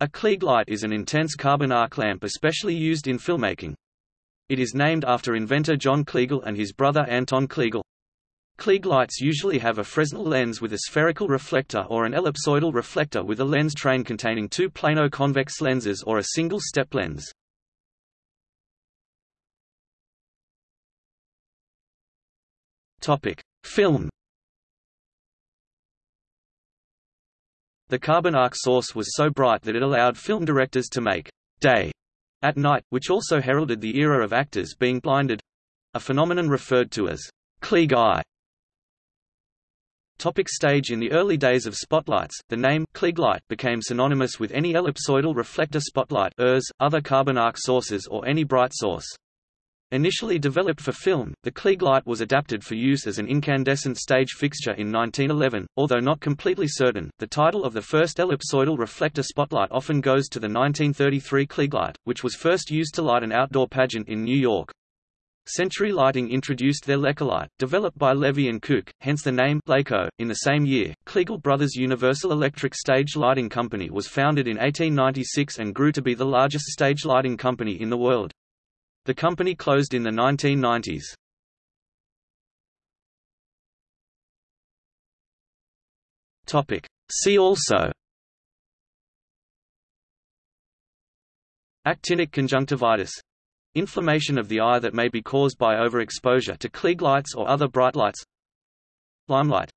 A Klieg light is an intense carbon arc lamp especially used in filmmaking. It is named after inventor John Kliegl and his brother Anton Kliegl. Klieg lights usually have a Fresnel lens with a spherical reflector or an ellipsoidal reflector with a lens train containing two plano-convex lenses or a single step lens. Topic: Film The carbon arc source was so bright that it allowed film directors to make day at night, which also heralded the era of actors being blinded a phenomenon referred to as Klieg eye. Topic stage In the early days of spotlights, the name Klieg light became synonymous with any ellipsoidal reflector spotlight ERS, other carbon arc sources or any bright source. Initially developed for film, the Klieg light was adapted for use as an incandescent stage fixture in 1911, although not completely certain. The title of the first ellipsoidal reflector spotlight often goes to the 1933 Klieg light, which was first used to light an outdoor pageant in New York. Century Lighting introduced their Lekolight, developed by Levy and Kook, hence the name Leko. In the same year, Kliegl Brothers Universal Electric Stage Lighting Company was founded in 1896 and grew to be the largest stage lighting company in the world. The company closed in the 1990s. Topic. See also Actinic conjunctivitis Inflammation of the eye that may be caused by overexposure to Klieg lights or other bright lights Limelight